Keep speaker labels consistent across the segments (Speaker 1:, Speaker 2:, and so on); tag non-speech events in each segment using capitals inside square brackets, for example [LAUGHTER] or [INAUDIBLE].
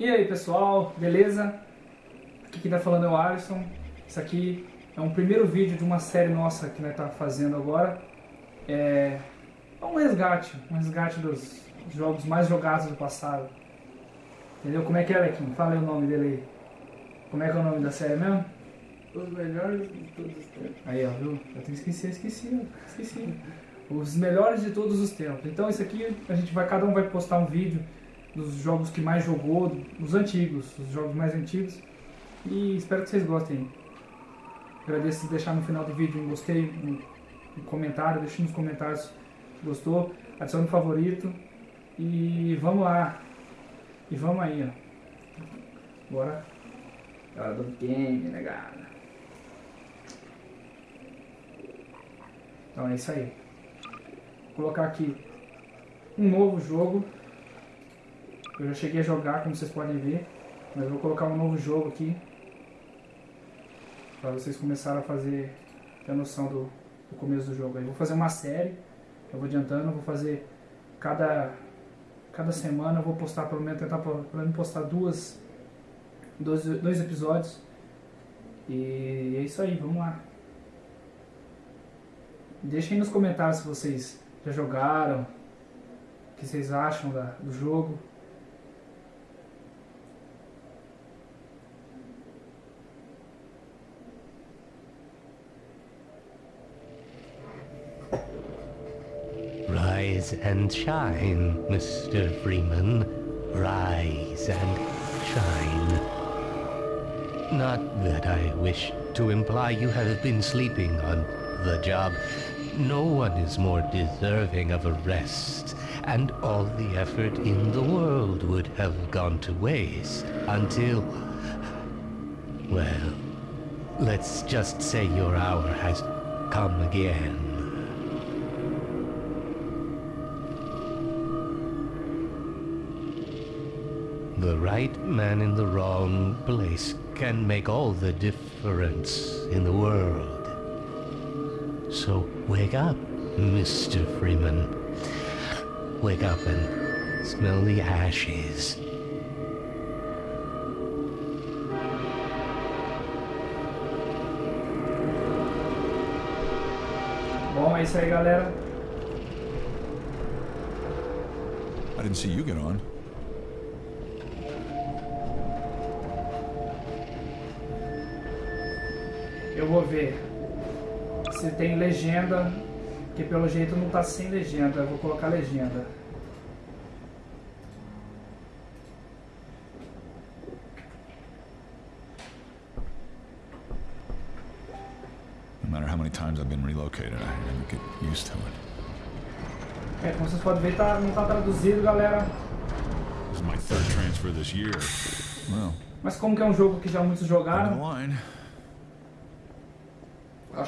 Speaker 1: E aí pessoal, beleza? Aqui quem tá falando é o Alisson. Isso aqui é um primeiro vídeo de uma série nossa que nós tá fazendo agora. É um resgate, um resgate dos jogos mais jogados do passado. Entendeu? Como é que é, Lequinho? Fala aí o nome dele aí. Como é que é o nome da série mesmo?
Speaker 2: Os melhores de todos os tempos.
Speaker 1: Aí, ó, viu? Eu tenho que esquecer, esqueci, esqueci. Os melhores de todos os tempos. Então isso aqui a gente vai, cada um vai postar um vídeo dos jogos que mais jogou, dos antigos, os jogos mais antigos. E espero que vocês gostem. Agradeço se deixar no final do vídeo um gostei, um, um comentário, deixe nos comentários se gostou, adicione um favorito. E vamos lá. E vamos aí, ó. Bora. Hora do game, negada. Então é isso aí. Vou colocar aqui um novo jogo. Eu já cheguei a jogar, como vocês podem ver. Mas eu vou colocar um novo jogo aqui. Para vocês começarem a fazer ter noção do, do começo do jogo. Eu vou fazer uma série. Eu vou adiantando, eu vou fazer cada, cada semana eu vou postar pelo menos tentar pelo menos postar duas dois, dois episódios. E é isso aí, vamos lá. Deixem nos comentários se vocês já jogaram, o que vocês acham da, do jogo.
Speaker 3: Rise and shine, Mr. Freeman. Rise and shine. Not that I wish to imply you have been sleeping on the job. No one is more deserving of a rest, and all the effort in the world would have gone to waste until... Well, let's just say your hour has come again. The right man in the wrong place can make all the difference in the world. So wake up, Mr. Freeman. Wake up and smell the ashes.
Speaker 1: Bom, é isso aí, galera.
Speaker 4: I didn't see you get on.
Speaker 1: Eu vou ver se tem legenda, que pelo jeito não tá sem legenda. Eu vou colocar legenda.
Speaker 4: No matter how many times I've been relocated, I never get used to it.
Speaker 1: É, como vocês podem ver, tá, não tá traduzido, galera.
Speaker 4: This is my third transfer this year. Well,
Speaker 1: Mas como que é um jogo que já muitos jogaram,
Speaker 4: line.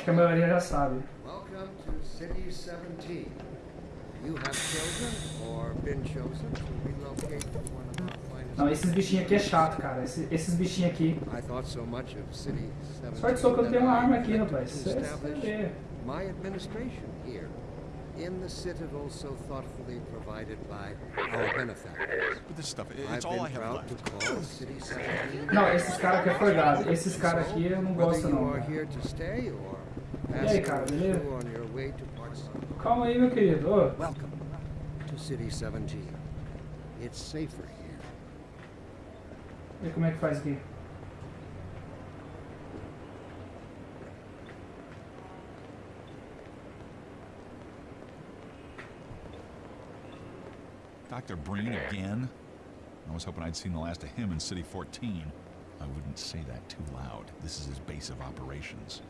Speaker 1: Acho que a maioria já sabe.
Speaker 5: Welcome to City 17. You have chosen or been chosen to relocate to one of our finest.
Speaker 1: Não, esses bichinhos aqui é chato, cara. Esse- esses bichinhos aqui.
Speaker 5: I thought so much of City 17.
Speaker 1: Sorte só que eu tenho uma arma aqui, rapaz. Isso é-.
Speaker 5: My administration here in the citadel so thoughtfully provided by our benefactors.
Speaker 4: But this stuff, it's all I have
Speaker 5: to
Speaker 4: left.
Speaker 5: call City 17.
Speaker 1: Não, esses caras aqui é forgado. Esses caras aqui eu não gosto não. cara.
Speaker 5: Here to stay or
Speaker 1: aí,
Speaker 5: passing
Speaker 1: cara, beleza?
Speaker 5: through on your way to parts.
Speaker 1: Calma aí, meu querido. Ô,
Speaker 5: Welcome to City 17. It's safer here.
Speaker 1: vê como é que faz aqui.
Speaker 4: Dr. Breen again? I was hoping I'd seen the last of him in City 14. I wouldn't say that too loud. This is his base of operations.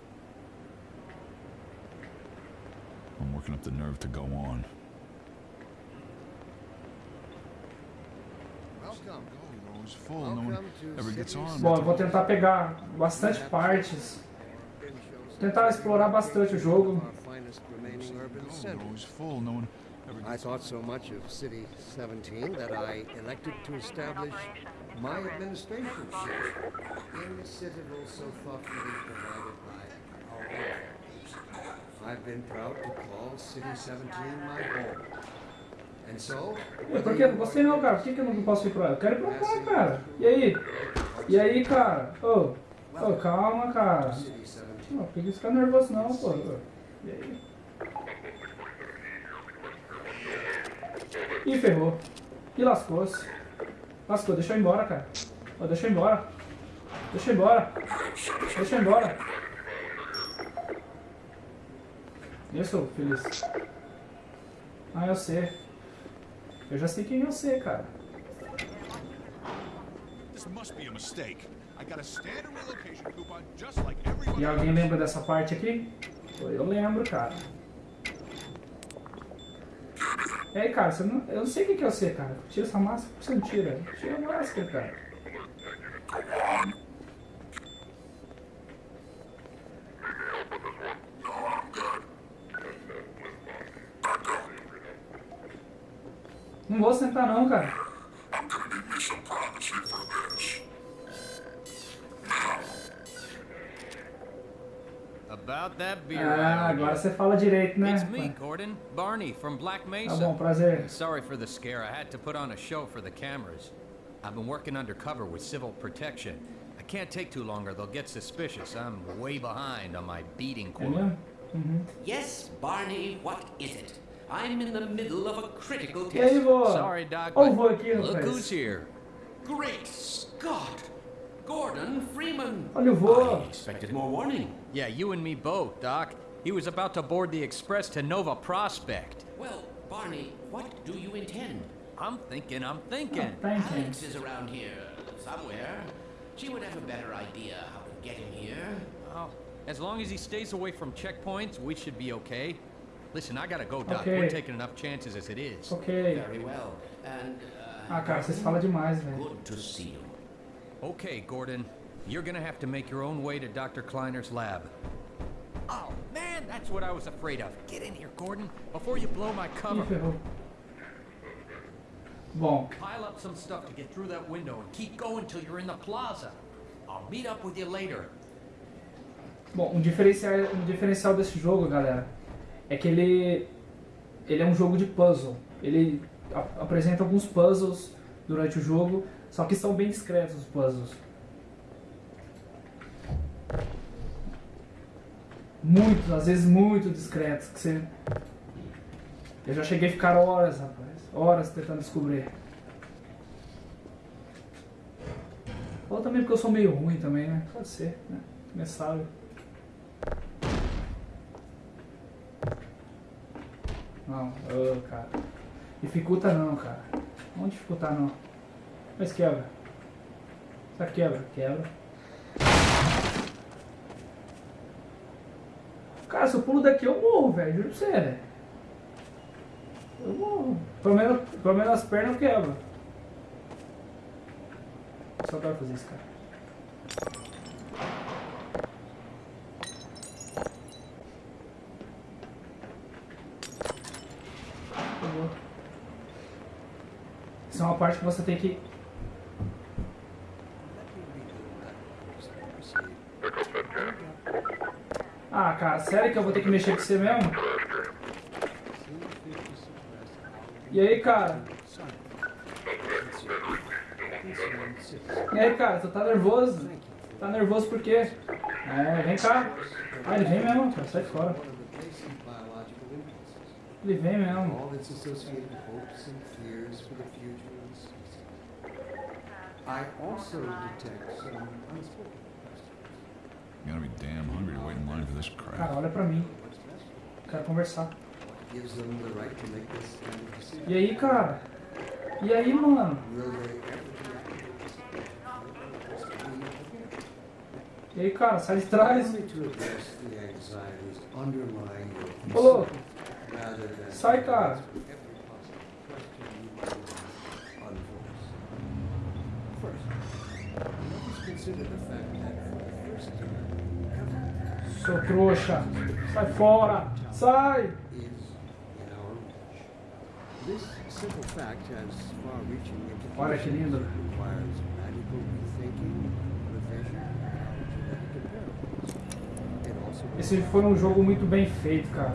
Speaker 4: I'm working up the nerve to go on. On.
Speaker 1: Bom, eu vou tentar pegar bastante partes. Tentar explorar bastante o jogo.
Speaker 4: Ever
Speaker 5: I thought so much of City 17 that I elected to establish my administration here in the citadel so thoughtfully provided by our
Speaker 1: Por que? Gostei não, cara. Por que, que eu não posso ir pra lá? Eu quero ir pra cá, cara. E aí? E aí, cara? Ô, ô, calma, cara.
Speaker 5: City 17.
Speaker 1: Não, por que ficar nervoso não, pô? E aí? Ih, ferrou. Ih, lascou-se. Lascou, deixa eu ir embora, cara. Ô, deixa eu ir embora. Deixa eu ir embora. Deixa eu ir embora. Isso, feliz. Ah, eu sei. Eu já sei quem eu sei, cara. E alguém lembra dessa parte aqui? Eu lembro, cara. E aí, cara, você não, eu não sei o que que é você, cara. Tira essa máscara, por que você não tira? Tira a máscara, cara. Não vou sentar não, cara.
Speaker 6: About that beer.
Speaker 1: Ah,
Speaker 6: I
Speaker 1: agora você fala direito, né?
Speaker 6: It's me, Gordon. Barney from Black
Speaker 1: Tá
Speaker 6: Mesa.
Speaker 1: bom, prazer.
Speaker 6: Sorry for the scare. I had to put on a show for the cameras. I've been working undercover with civil protection. I can't take too long or they'll get suspicious. I'm way behind on my beating quota.
Speaker 1: mesmo? Uhum.
Speaker 7: Yes, Barney, what is it? I'm in the middle of a critical
Speaker 1: E aí,
Speaker 7: test.
Speaker 1: vô?
Speaker 6: Sorry, Doc,
Speaker 1: Ó o
Speaker 6: but
Speaker 1: vô aqui,
Speaker 6: look
Speaker 1: rapaz.
Speaker 6: who's here.
Speaker 7: Great Scott! Gordon Freeman!
Speaker 1: Olha o vô.
Speaker 7: I expected more warning.
Speaker 6: Yeah, you and me both, Doc. He was about to board the express to Nova Prospect.
Speaker 7: Well, Barney, what do you intend?
Speaker 6: I'm thinking, I'm thinking.
Speaker 1: Thank you.
Speaker 7: Alex is around here somewhere. She would have a better idea how to get him here.
Speaker 6: Oh, as long as he stays away from checkpoints, we should be okay. Listen, I gotta go, Doc.
Speaker 1: Okay.
Speaker 6: We're taking enough chances as it is.
Speaker 1: Ok.
Speaker 7: Very well. And, uh,
Speaker 1: Ah, cara, vocês falam demais, velho.
Speaker 7: good to see you.
Speaker 6: Okay, Gordon. You're gonna have to make your own way to Dr. Kleiner's lab. Oh, man, that's what I was afraid of. Get in here, Gordon, before you blow my cover.
Speaker 1: ferrou. Bom,
Speaker 6: Pile up some stuff to get through that window and keep going till you're in the plaza. I'll meet up with you later.
Speaker 1: bom, um diferencial, um diferencial desse jogo, galera, é que ele ele é um jogo de puzzle. Ele a- apresenta alguns puzzles durante o jogo, só que são bem discretos os puzzles. Muito, às vezes muito discretos, que você Eu já cheguei a ficar horas, rapaz, horas tentando descobrir. Ou também porque eu sou meio ruim também, né? Pode ser, né? Quem sabe. Não, ô, cara. Dificulta não, cara. Não dificultar não. Mas quebra. Que quebra? Quebra. Cara, se eu pulo daqui eu morro, velho. Juro pra você, velho. Eu morro. Pelo menos, pelo menos as pernas eu quebro. Só adoro fazer isso, cara. Por favor. Isso é uma parte que você tem que. Ah, cara, sério que eu vou ter que mexer com você mesmo? E aí, cara? E aí, cara, tu tá nervoso? Tá nervoso por quê? É, vem cá. Ah, ele vem mesmo, cara, sai fora.
Speaker 5: Of the species. I also detect some unspoken questions.
Speaker 4: You gotta be damn hungry to wait in line for this
Speaker 1: Cara,
Speaker 4: crap.
Speaker 1: olha pra mim. Quero conversar.
Speaker 5: What gives them the right to make this kind of decision?
Speaker 1: E aí, cara? E aí, mano? E aí, cara, sai de trás. Ô, louco. Sai, cara. Seu trouxa. Sai fora. Sai. Olha que lindo. Esse foi um jogo muito bem feito, cara.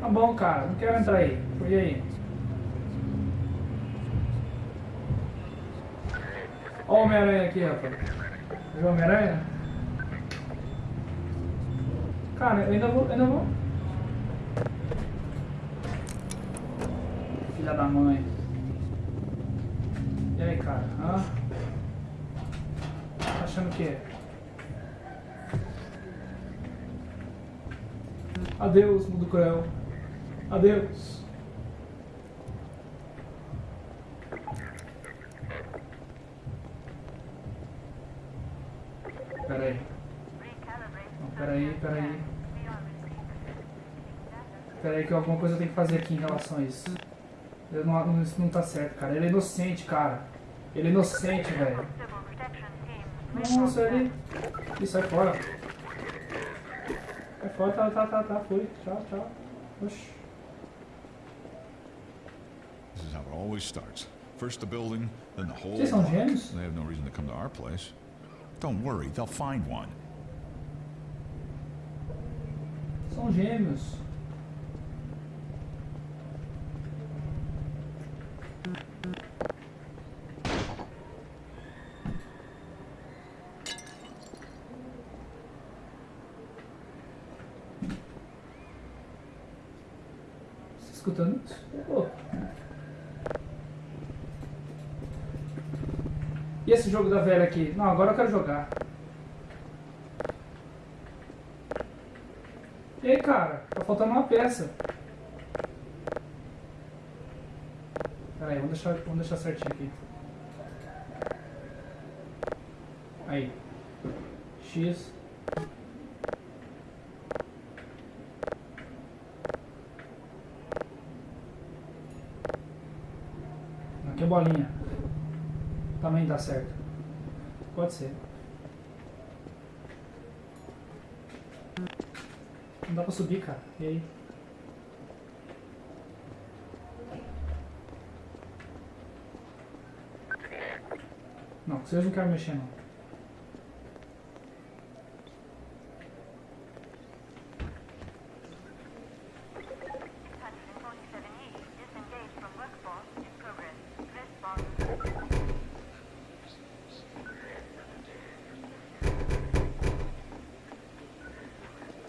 Speaker 1: Tá bom, cara. Não quero entrar aí. E aí? Ó o Homem-Aranha aqui, rapaz. Viu o Homem-Aranha? Cara, eu ainda vou... ainda vou... Filha da mãe. E aí, cara? Hã? Tá achando o quê? Adeus, mundo cruel. Adeus. Pera aí. Não, pera aí, pera aí. Pera aí que alguma coisa eu tenho que fazer aqui em relação a isso. Eu não, isso não tá certo, cara. Ele é inocente, cara. Ele é inocente, velho. Nossa, ele... Ih, sai fora. Fui. Tchau, tchau.
Speaker 4: This is how it always starts. First the building, then the whole
Speaker 1: Vocês
Speaker 4: block.
Speaker 1: gêmeos?
Speaker 4: They have no reason to come to our place. Don't worry, they'll find one.
Speaker 1: São gêmeos. E esse jogo da velha aqui? Não, agora eu quero jogar. E aí, cara? Tá faltando uma peça. Pera aí, vamos deixar, vamos deixar certinho aqui. Aí. X. Aqui é bolinha. Também dá certo. Pode ser. Não dá pra subir, cara. E aí? Não, vocês não querem mexer, não.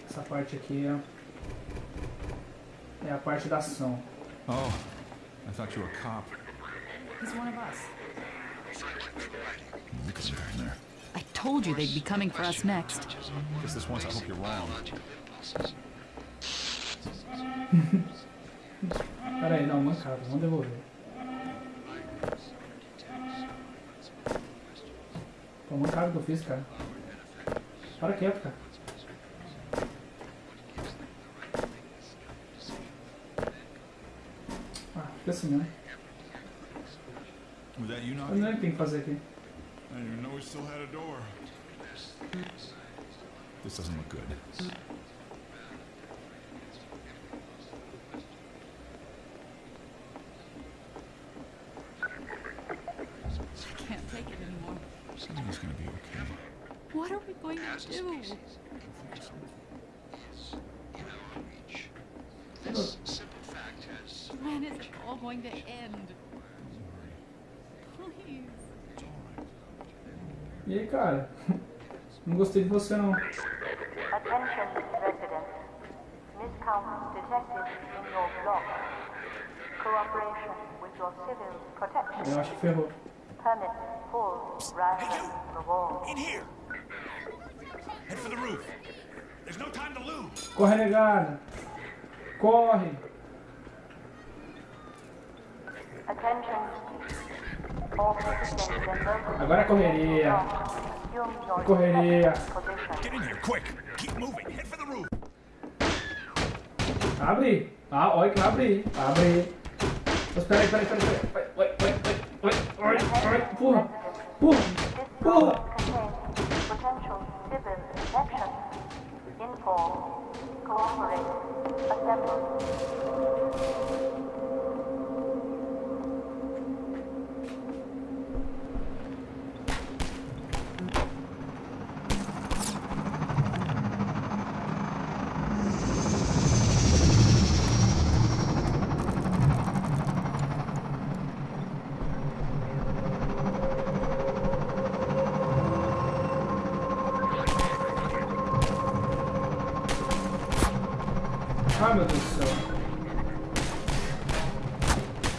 Speaker 1: Essa parte aqui é, é a parte da ação.
Speaker 4: Oh, I thought you were a cop.
Speaker 8: He's one of us.
Speaker 4: Look at him down there.
Speaker 8: I told you they'd be coming for us next.
Speaker 4: Guess this once I hope you're wrong. [LAUGHS]
Speaker 1: Pera aí, não, mancada, vamos devolver. Pô, mancada que eu fiz, cara. Para quieto, cara. Ah, fica assim, né?
Speaker 4: Was that you
Speaker 1: Eu
Speaker 4: knocking?
Speaker 1: não o que tem que fazer aqui.
Speaker 4: I didn't even know we still had a door. This doesn't look good.
Speaker 8: I can't take it anymore.
Speaker 4: Everything's gonna be okay.
Speaker 8: What are we going to do? When is it all going to end? Please.
Speaker 1: E aí, cara? Não gostei de você, não.
Speaker 9: Attention residents. Miscount detected in your block. Cooperation with your civil protection.
Speaker 1: Eu acho que ferrou.
Speaker 9: Permit full ransom reward.
Speaker 4: In here! Head for the roof! There's no time to lose!
Speaker 1: Corre, negada. Corre.
Speaker 9: Attention. All citizens and locals.
Speaker 1: Agora é correria. Correria. Abre. Ah, olha que vai abrir. Abre. Mas peraí, peraí, peraí, peraí. Vai, vai, vai, vai, vai, vai, vai. Pula. Pula.
Speaker 9: Inform. Cooperate. Assemble.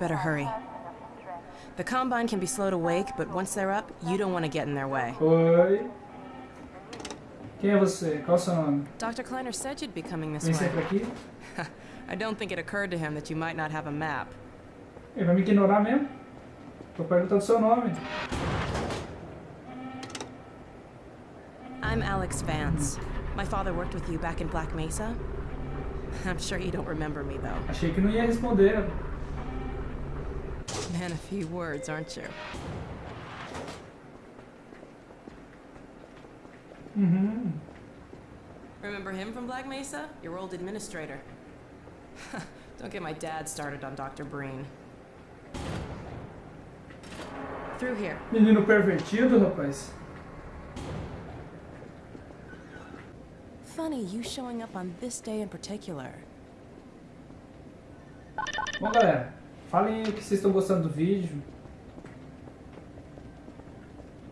Speaker 10: Better hurry.
Speaker 9: person of interest.
Speaker 10: The Combine can be slow to wake, but once they're up, you don't want to get in their way.
Speaker 1: Oi. Quem é você? Qual é o seu nome?
Speaker 10: Dr. Kleiner said you'd be coming this
Speaker 1: Vem
Speaker 10: way.
Speaker 1: aqui? [LAUGHS]
Speaker 10: I don't think it occurred to him that you might not have a map.
Speaker 1: Ele vai me ignorar mesmo? Tô perguntando seu nome.
Speaker 10: I'm Alex Vance. My father worked with you back in Black Mesa. [LAUGHS] I'm sure you don't remember me, though.
Speaker 1: Achei que não ia responder.
Speaker 10: Man, a few words, aren't you?
Speaker 1: Mm-hmm.
Speaker 10: Remember him from Black Mesa? Your old administrator. [LAUGHS] Don't get my dad started on Dr. Breen. Through here.
Speaker 1: Menino pervertido, rapaz.
Speaker 10: Funny, you showing up on this day in particular.
Speaker 1: Bom, galera, falem aí o que vocês estão gostando do vídeo.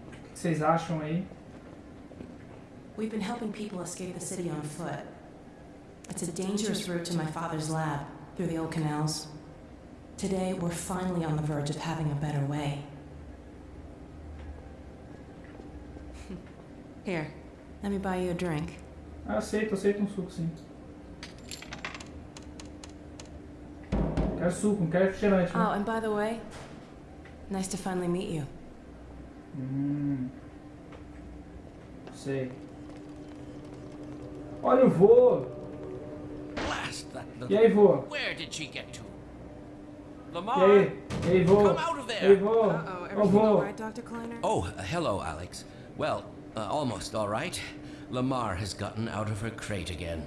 Speaker 1: O que vocês acham aí?
Speaker 10: We've been helping people escape the city on foot. It's a dangerous route to my father's lab, through the old canals. Today, we're finally on the verge of having a better way. Here, let me buy you a drink.
Speaker 1: Ah, aceito, aceito um suco sim. Quero suco, não quero refrigerante.
Speaker 10: Oh, and by the way, nice to finally meet you.
Speaker 1: Hum. Sei. Olha o vô!
Speaker 7: Blast that
Speaker 1: E aí, vô?
Speaker 7: Where did she get to?
Speaker 1: E
Speaker 7: Lamar?
Speaker 1: aí? E aí, vô?
Speaker 7: Come out of
Speaker 1: E aí, vô?
Speaker 10: Uh-oh,
Speaker 1: Ô,
Speaker 10: everything all
Speaker 1: vô?
Speaker 10: right, Dr. Kleiner?
Speaker 11: Oh, uh, hello, Alex. Well, uh, almost all right. Lamar has gotten out of her crate again.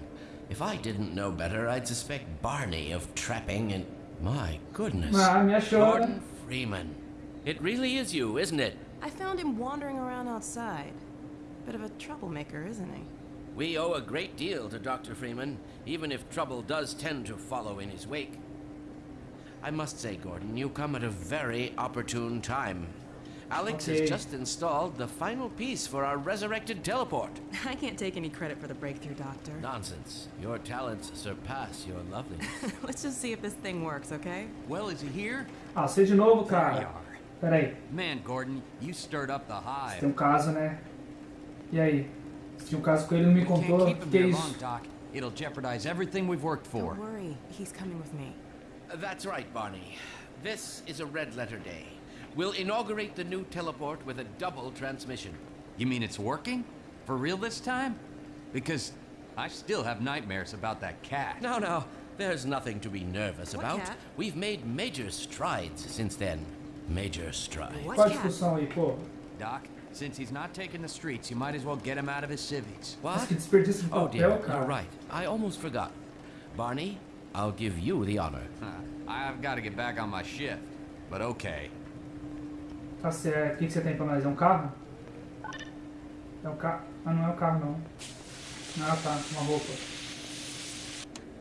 Speaker 11: If I didn't know better, I'd suspect Barney of trapping and. My goodness.
Speaker 1: Me?
Speaker 11: Gordon Freeman. It really is you, isn't it?
Speaker 10: I found him wandering around outside. Bit of a troublemaker, isn't he?
Speaker 11: We owe a great deal to Dr. Freeman, even if trouble does tend to follow in his wake. I must say, Gordon, you come at a very opportune time. Alex
Speaker 1: Okay.
Speaker 11: has just installed the final piece for our resurrected teleport. [LAUGHS]
Speaker 10: I can't take any credit for the breakthrough, Doctor.
Speaker 11: Nonsense. Your talents surpass your loveliness. [LAUGHS]
Speaker 10: Let's just see if this thing works, okay?
Speaker 6: Well, is he here?
Speaker 1: Ah, você de novo,
Speaker 6: There you
Speaker 1: cara.
Speaker 6: are.
Speaker 1: Pera aí,
Speaker 6: Man, Gordon, you stirred up the hive.
Speaker 1: tem
Speaker 6: hive.
Speaker 1: um caso, né? E aí? Se tinha um caso com ele, não me
Speaker 6: We can't
Speaker 1: contou. O
Speaker 6: keep
Speaker 1: que,
Speaker 6: him
Speaker 1: que é
Speaker 6: here
Speaker 1: isso?
Speaker 6: long, Doc. It'll jeopardize everything we've worked for.
Speaker 10: Don't worry, he's coming with me.
Speaker 11: That's right, Barney. This is a red letter day. We'll inaugurate the new teleport with a double transmission.
Speaker 6: You mean it's working? For real this time? Because I still have nightmares about that cat.
Speaker 11: No, no, there's nothing to be nervous
Speaker 10: What
Speaker 11: about.
Speaker 10: cat?
Speaker 11: We've made major strides since then. Major strides.
Speaker 10: What
Speaker 1: Qual a
Speaker 10: cat?
Speaker 1: discussão aí, pô?
Speaker 6: Doc, since he's not taking the streets, you might as well get him out of his civvies.
Speaker 1: Mas
Speaker 11: What?
Speaker 1: que desperdício de
Speaker 11: Oh dear, you're right. I almost forgot. Barney, I'll give you the honor.
Speaker 6: Huh. [LAUGHS] I've got to get back on my shift. But okay.
Speaker 1: Tá certo. O que, que você tem pra nós? É um carro? É um carro. Ah, não é um carro, não. Ah, tá. Uma roupa.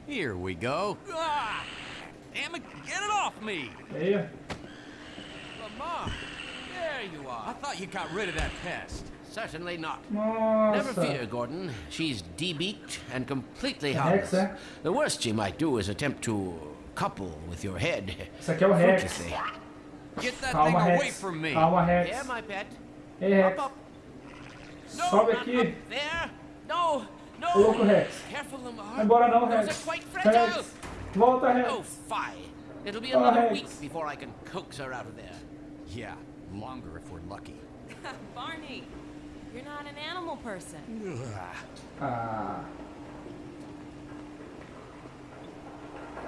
Speaker 6: Here we go. Ah! Damn it, get it off me!
Speaker 1: E aí?
Speaker 11: Lamar, there you
Speaker 6: I
Speaker 11: are.
Speaker 6: thought you got rid of that pest.
Speaker 11: Certainly not.
Speaker 1: Nossa.
Speaker 11: Never fear, Gordon. She's debeaked and completely harmless.
Speaker 1: Eh?
Speaker 11: The worst she might do is attempt to couple with your head.
Speaker 1: Esse aqui é o Rex.
Speaker 11: Fruitlessly.
Speaker 6: Get that
Speaker 1: Calma,
Speaker 6: thing away from me.
Speaker 1: Calma,
Speaker 11: Yeah, my pet.
Speaker 1: Ei, Rex.
Speaker 11: Up, up. No,
Speaker 1: Sobe aqui.
Speaker 11: up there. No, no.
Speaker 1: Ô, louco, Rex.
Speaker 11: Careful, Lamar.
Speaker 1: Vai embora não,
Speaker 11: Those
Speaker 1: Rex.
Speaker 11: are quite fragile.
Speaker 1: Rex. Volta, Rex.
Speaker 11: Oh, fie. It'll be another
Speaker 1: Rex.
Speaker 11: week before I can coax her out of there.
Speaker 6: Yeah, longer if we're lucky. [LAUGHS]
Speaker 10: Barney, you're not an animal person.
Speaker 1: Ah.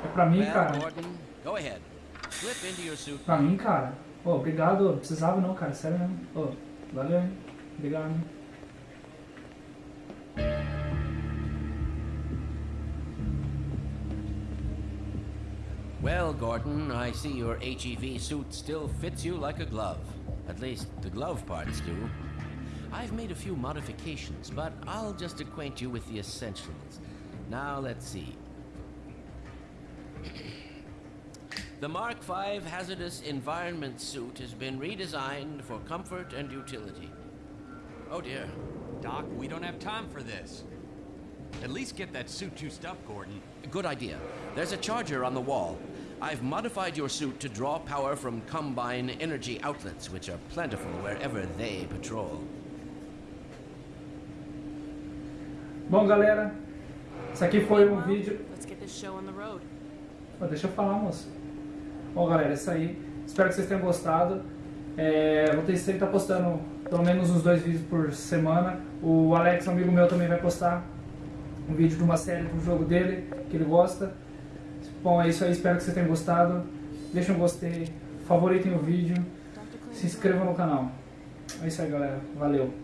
Speaker 1: É pra mim,
Speaker 11: Well,
Speaker 1: cara.
Speaker 11: Gordon, go ahead. Slip into your suit.
Speaker 1: Pra mim, cara. Ô, obrigado. Precisava não, cara. Sério mesmo. Ô, valeu, hein. Obrigado. hein.
Speaker 7: Well, Gordon, I see your HEV suit still fits you like a glove. At least the glove parts do. I've made a few modifications, but I'll just acquaint you with the essentials. Now, let's see. The Mark V Hazardous Environment suit has been redesigned for comfort and utility. Oh dear.
Speaker 6: Doc, we don't have time for this. At least get that suit juiced up, Gordon.
Speaker 7: Good idea. There's a charger on the wall. I've modified your suit to draw power from Combine energy outlets, which are plentiful wherever they patrol.
Speaker 1: Bom, galera, isso aqui foi um vídeo.
Speaker 10: Let's get this show on the road.
Speaker 1: Pô, deixa eu falar, moço. Bom, galera, isso aí. Espero que vocês tenham gostado. É, vou ter sempre estar postando pelo menos uns dois vídeos por semana. O Alex, um amigo meu, também vai postar um vídeo de uma série do jogo dele, que ele gosta. Bom, é isso aí. Espero que vocês tenham gostado. Deixem um gostei, favoritem o vídeo, se inscrevam no canal. É isso aí, galera. Valeu.